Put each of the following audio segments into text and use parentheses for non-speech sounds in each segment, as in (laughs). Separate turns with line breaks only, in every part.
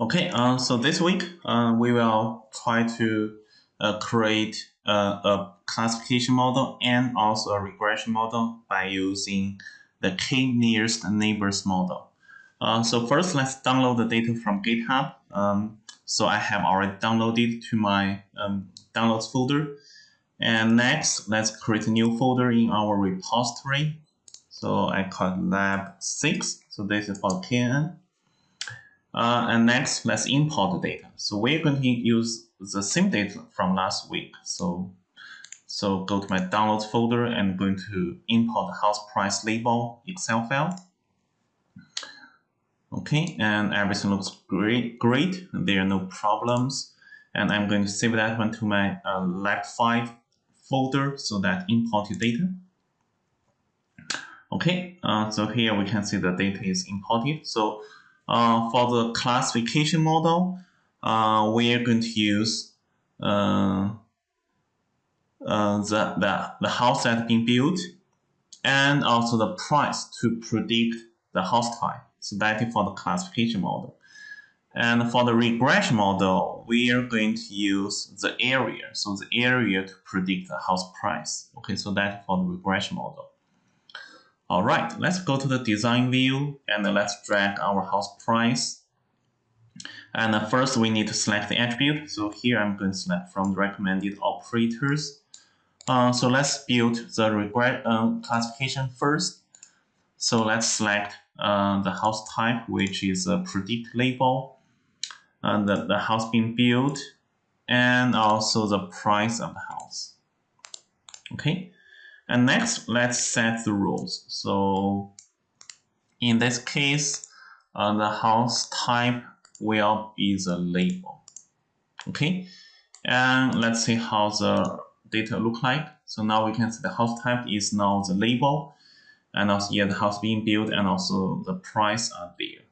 Okay, uh, so this week uh, we will try to uh, create a, a, classification model and also a regression model by using the k-nearest neighbors model. Uh, so first, let's download the data from GitHub. Um, so I have already downloaded to my um, downloads folder. And next, let's create a new folder in our repository. So I call lab 6. So this is for KNN. Uh, and next, let's import the data. So we're going to use the same data from last week. So, so go to my downloads folder and going to import the house price label Excel file. Okay, and everything looks great. Great, there are no problems. And I'm going to save that one to my uh, lab 5 folder so that import your data. Okay, uh, so here we can see the data is imported. So uh, for the classification model, uh, we are going to use uh, uh, the, the, the house that has been built and also the price to predict the house type. So that is for the classification model. And for the regression model, we are going to use the area. So the area to predict the house price. Okay, so that's for the regression model. All right, let's go to the design view and let's drag our house price. And first we need to select the attribute. So here I'm going to select from the recommended operators. Uh, so let's build the regret uh, classification first. So let's select uh, the house type, which is a predict label, and the, the house being built, and also the price of the house. Okay. And next, let's set the rules. So in this case, uh, the house type will be the label. Okay, and let's see how the data look like. So now we can see the house type is now the label, and also yeah, the house being built, and also the price are there.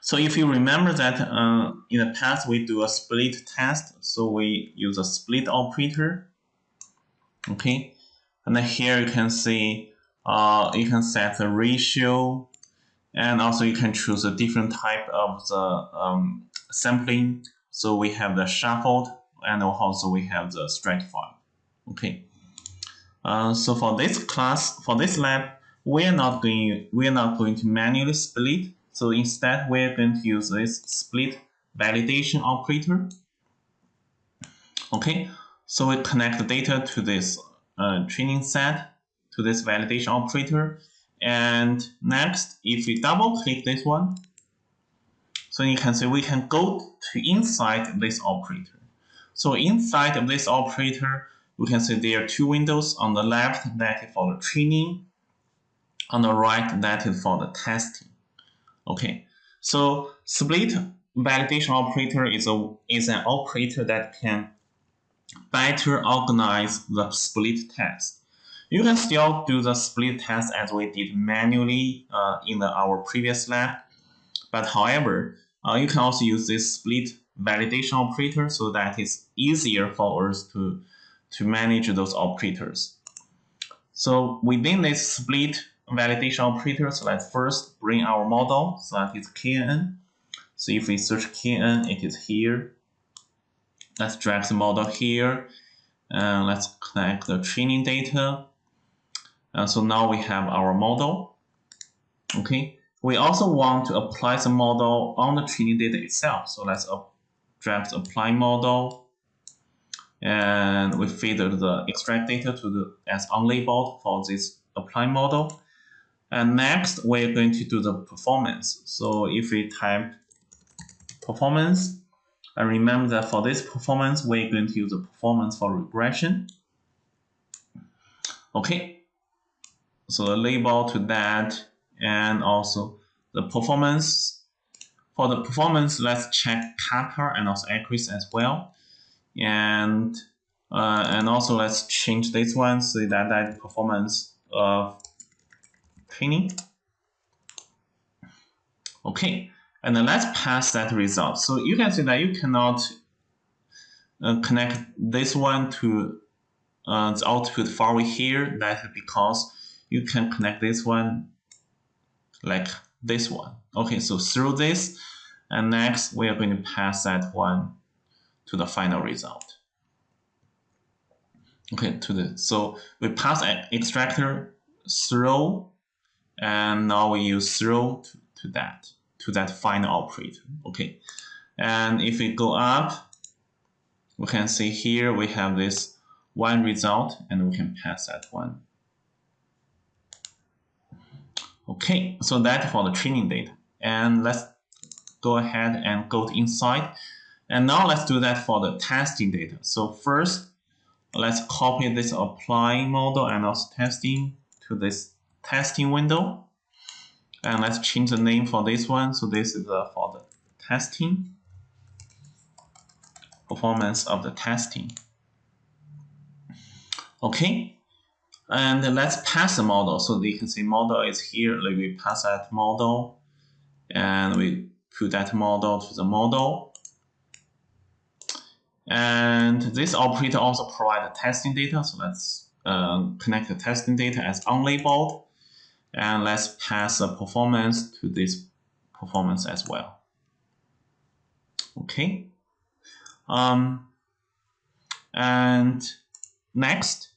So if you remember that uh, in the past we do a split test, so we use a split operator okay? And then here you can see uh, you can set the ratio and also you can choose a different type of the um, sampling. So we have the shuffled and also we have the stratified okay? Uh, so for this class for this lab we're not going we're not going to manually split. So instead we're going to use this split validation operator. Okay so we connect the data to this uh, training set, to this validation operator. And next, if we double click this one, so you can see we can go to inside this operator. So inside of this operator, we can see there are two windows. On the left, that is for the training. On the right, that is for the testing. Okay, so split validation operator is a is an operator that can better organize the split test. You can still do the split test as we did manually uh, in the, our previous lab. But however, uh, you can also use this split validation operator so that it's easier for us to, to manage those operators. So within this split validation operator, so let's first bring our model, so that is KN. So if we search KN, it is here. Let's drag the model here. And let's connect the training data. And so now we have our model. Okay. We also want to apply the model on the training data itself. So let's drag the apply model. And we feed the extract data to the as unlabeled for this apply model. And next, we're going to do the performance. So if we type performance, and remember that for this performance, we're going to use the performance for regression. Okay, so the label to that and also the performance. For the performance, let's check kappa and also accuracy as well. And uh, and also let's change this one so that that performance of training. Okay, and then let's pass that result. So you can see that you cannot uh, connect this one to uh, the output far away here. That's because you can connect this one like this one. Okay, so through this, And next, we are going to pass that one to the final result. Okay, to the so we pass an extractor throw, and now we use throw to, to that to that final operator. Okay, and if we go up, we can see here we have this one result, and we can pass that one. Okay, so that for the training data. And let's go ahead and go to inside. And now let's do that for the testing data. So first, let's copy this applying model and also testing to this testing window. And let's change the name for this one. So this is uh, for the testing, performance of the testing. Okay, and let's pass the model. So you can see model is here. Like we pass that model and we put that model to the model. And this operator also provide testing data. So let's uh, connect the testing data as unlabeled. And let's pass the performance to this performance as well. Okay. Um, and next,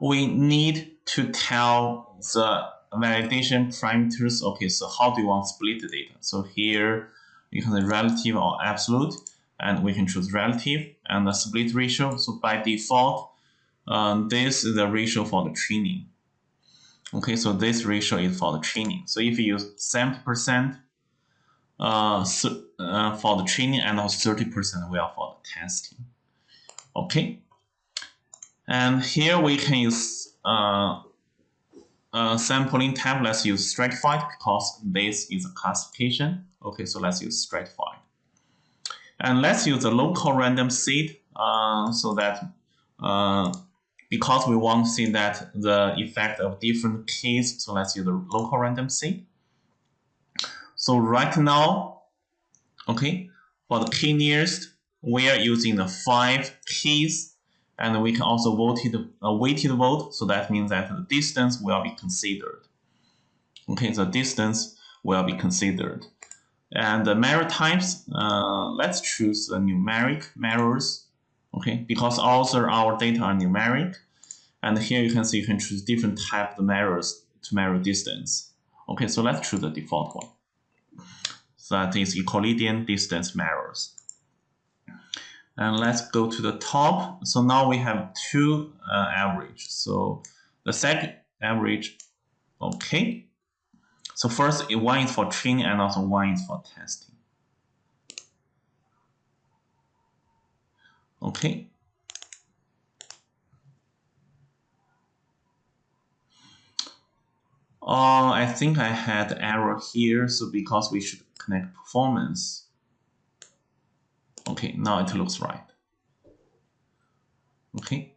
we need to tell the validation parameters. Okay, so how do you want to split the data? So here you can say relative or absolute and we can choose relative and the split ratio. So by default, um, this is the ratio for the training. Okay, so this ratio is for the training. So if you use 70% uh, uh, for the training and also 30% will for the testing. Okay, and here we can use uh, uh, sampling tab. Let's use stratified because this is a classification. Okay, so let's use stratified. And let's use a local random seed uh, so that uh, because we want to see that the effect of different keys, so let's use the local random. So right now, okay, for the key nearest, we are using the five keys and we can also voted, uh, weighted vote, so that means that the distance will be considered. Okay, the distance will be considered. And the measure types, uh, let's choose the numeric measures, okay, because also our data are numeric. And here you can see you can choose different type of measures to measure distance. Okay, so let's choose the default one. So that is Euclidean distance measures. And let's go to the top. So now we have two uh, average. So the second average, okay. So first, one is for training and also one is for testing. Okay. Uh, I think I had error here, so because we should connect performance. Okay, now it looks right. Okay.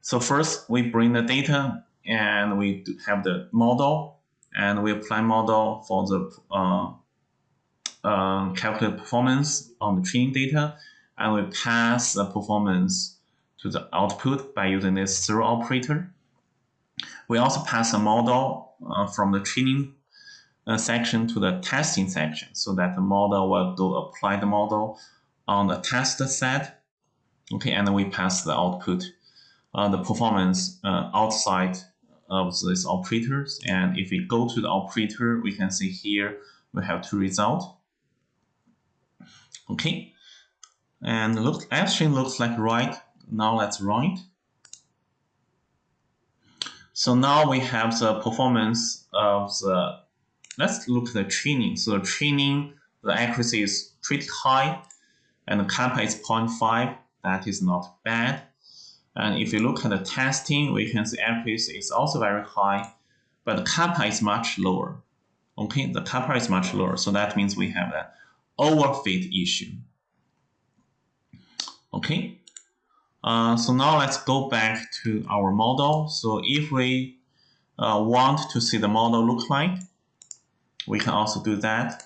So first we bring the data and we have the model and we apply model for the uh, uh, calculate performance on the training data and we pass the performance to the output by using this throw operator. We also pass a model uh, from the training uh, section to the testing section so that the model will do apply the model on the test set. Okay, and then we pass the output, uh, the performance uh, outside of these operators. And if we go to the operator, we can see here we have two results. Okay, and look, everything looks like right. Now let's write. So now we have the performance of the let's look at the training. So the training, the accuracy is pretty high, and the kappa is 0.5. That is not bad. And if you look at the testing, we can see accuracy is also very high, but the kappa is much lower. Okay, the kappa is much lower, so that means we have an overfit issue. Okay, uh, so now let's go back to our model. So if we uh, want to see the model look like, we can also do that.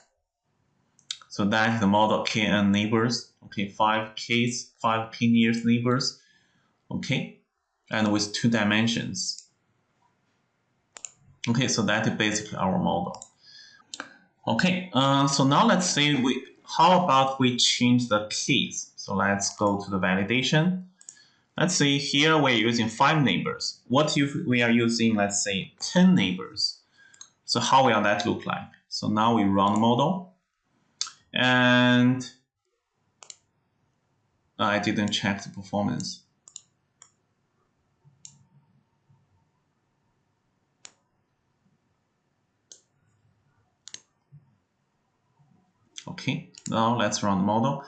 So that is the model KN neighbors. Okay, five Ks, five P nearest neighbors. Okay, and with two dimensions. Okay, so that is basically our model. Okay, uh, so now let's say we, how about we change the keys? So let's go to the validation. Let's say here we're using five neighbors. What if we are using, let's say, 10 neighbors? So how will that look like? So now we run the model. And I didn't check the performance. Okay, now let's run the model.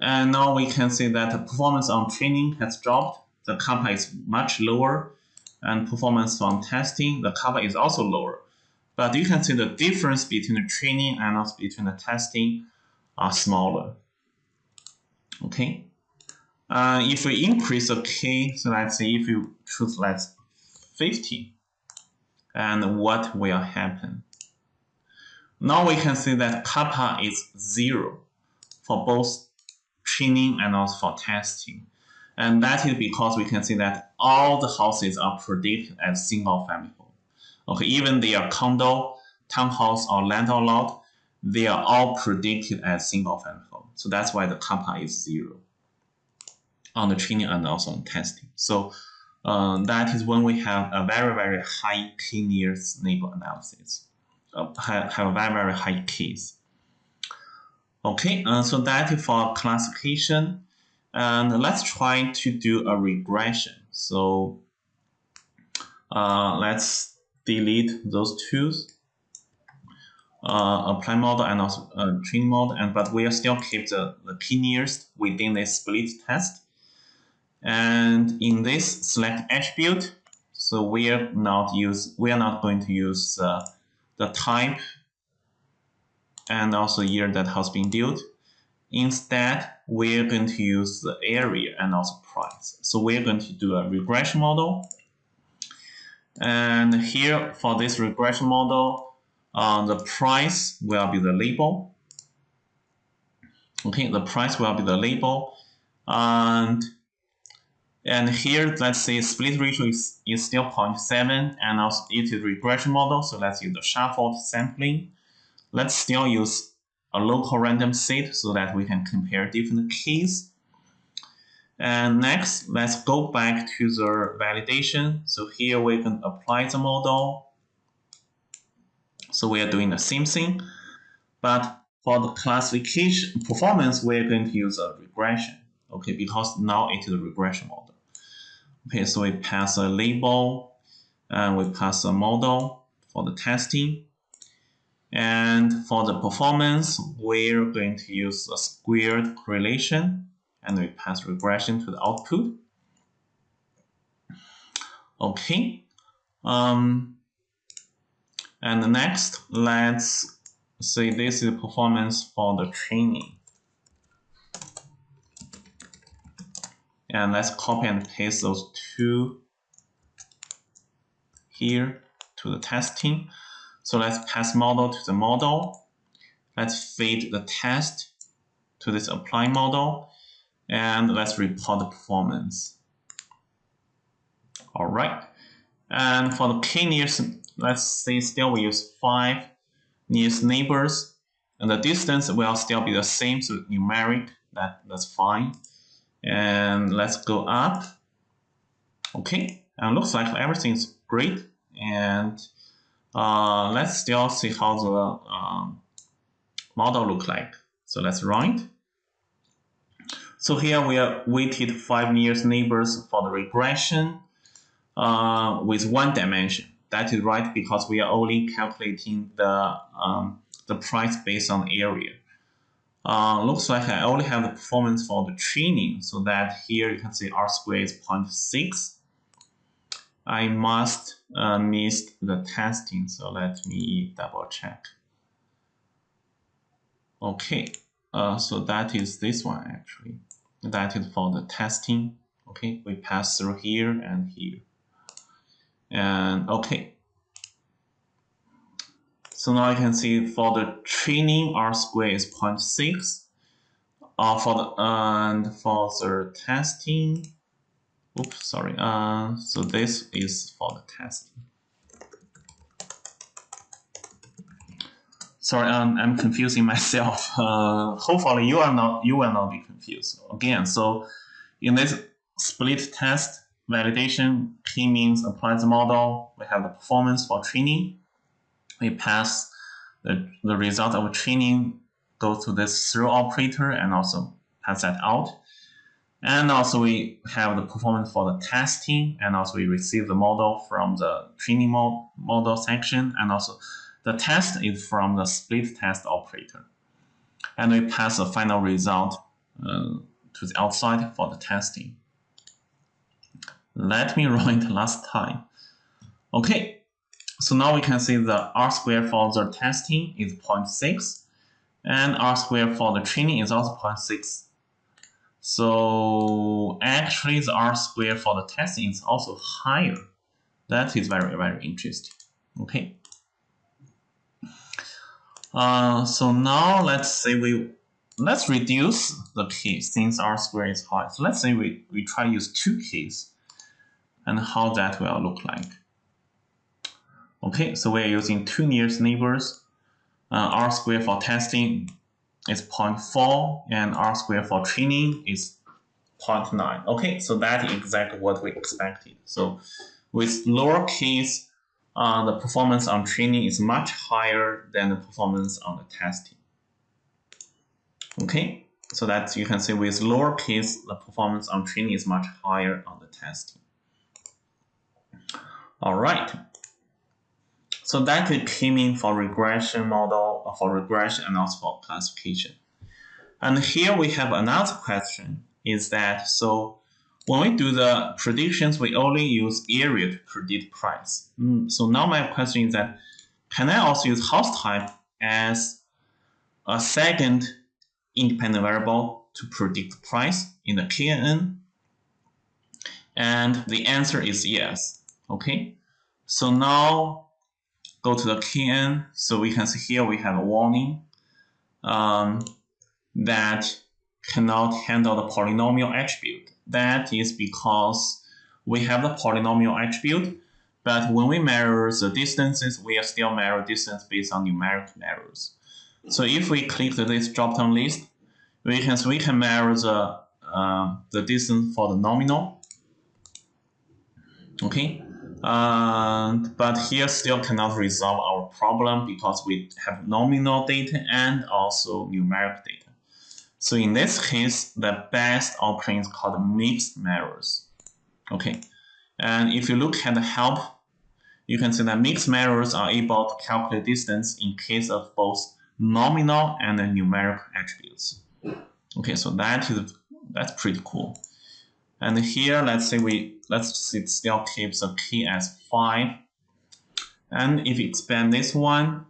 And now we can see that the performance on training has dropped. The kappa is much lower. And performance on testing, the kappa is also lower. But you can see the difference between the training and also between the testing are smaller. Okay. Uh, if we increase the k, so let's say if you choose let's 50, and what will happen? Now we can see that kappa is zero for both training and also for testing. And that is because we can see that all the houses are predicted as single family home. Okay, even they are condo, townhouse, or landlord lot, they are all predicted as single family home. So that's why the kappa is zero on the training and also on testing. So uh, that is when we have a very, very high k-nearest neighbor analysis, uh, have, have a very, very high case. Okay, uh, so that is for classification. And let's try to do a regression. So uh, let's delete those two. Uh, apply model and also uh, training model, and but we still keep the, the k-nearest within the split test. And in this select attribute, so we are not use we are not going to use uh, the type and also year that has been built. Instead, we're going to use the area and also price. So we're going to do a regression model. And here for this regression model, uh, the price will be the label. Okay, the price will be the label. And and here, let's say split ratio is, is still 0.7 and also it is regression model. So let's use the shuffled sampling. Let's still use a local random seed so that we can compare different keys. And next, let's go back to the validation. So here we can apply the model. So we are doing the same thing, but for the classification performance, we're going to use a regression, okay, because now it is a regression model. Okay, so we pass a label and we pass a model for the testing. And for the performance, we're going to use a squared correlation and we pass regression to the output. Okay. Um, and next, let's say this is performance for the training. And let's copy and paste those two here to the testing. So let's pass model to the model. Let's feed the test to this apply model. And let's report the performance. All right. And for the k-nearest, let's say still we use five nearest neighbors. And the distance will still be the same, so numeric, that, that's fine and let's go up okay and looks like everything's great and uh, let's still see how the um, model look like. So let's run it so here we are weighted five nearest neighbors for the regression uh, with one dimension. That is right because we are only calculating the um, the price based on area. Uh, looks like I only have the performance for the training, so that here you can see R squared is 0.6. I must uh, miss the testing, so let me double check. Okay, uh, so that is this one actually. That is for the testing. Okay, we pass through here and here. And okay, so now you can see for the training R square is 0.6. Uh, for the and for the testing, oops, sorry. Uh, so this is for the testing. sorry, um, I'm confusing (laughs) myself. Uh, hopefully you are not you will not be confused again. So in this split test validation, k-means applies the model. We have the performance for training. We pass the, the result of training go to this through operator and also pass that out. And also we have the performance for the testing and also we receive the model from the training model section and also the test is from the split test operator. And we pass the final result uh, to the outside for the testing. Let me (laughs) run it last time. Okay, so now we can see the R square for the testing is 0.6 and R square for the training is also 0.6. So actually the R square for the testing is also higher. That is very, very interesting. Okay. Uh, so now let's say we let's reduce the case since r square is high. So let's say we, we try to use two keys and how that will look like. Okay, so we're using two nearest neighbors. Uh, r square for testing is 0.4 and r square for training is 0.9. Okay, so that is exactly what we expected. So with lower case uh, the performance on training is much higher than the performance on the testing. Okay, so that you can see with lower case, the performance on training is much higher on the testing. All right. So that could came in for regression model, for regression and also for classification. And here we have another question is that, so when we do the predictions, we only use area to predict price. Mm, so now my question is that, can I also use house type as a second independent variable to predict price in the KNN? And the answer is yes. Okay, so now go to the KN. So we can see here we have a warning um, that cannot handle the polynominal attribute. That is because we have the polynominal attribute, but when we measure the distances, we are still measure distance based on numeric measures. So if we click this drop-down list, we can we can measure the uh, the distance for the nominal. Okay, uh, but here still cannot resolve our problem because we have nominal data and also numeric data. So in this case, the best option is called mixed measures. Okay, and if you look at the help, you can see that mixed measures are able to calculate distance in case of both nominal and numeric attributes. Okay, so that is that's pretty cool. And here, let's say we let's it still keeps the key as five. And if you expand this one,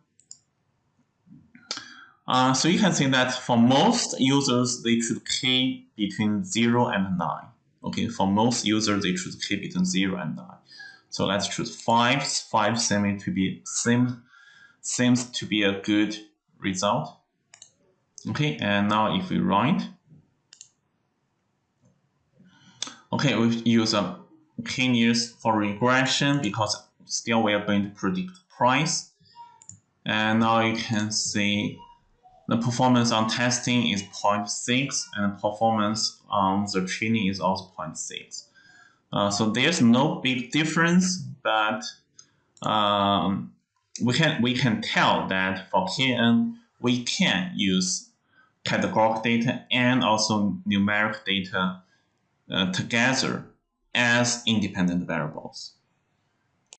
uh, so you can see that for most users, they choose key between 0 and 9. Okay, for most users, they choose key between 0 and 9. So let's choose 5. 5 seems to be, seems, seems to be a good result. Okay, and now if we run it, okay, we use a k-nearest for regression because still we are going to predict price. And now you can see the performance on testing is 0.6 and performance on the training is also 0.6. Uh, so there's no big difference, but um, we can we can tell that for KN we can use categorical data and also numeric data uh, together as independent variables.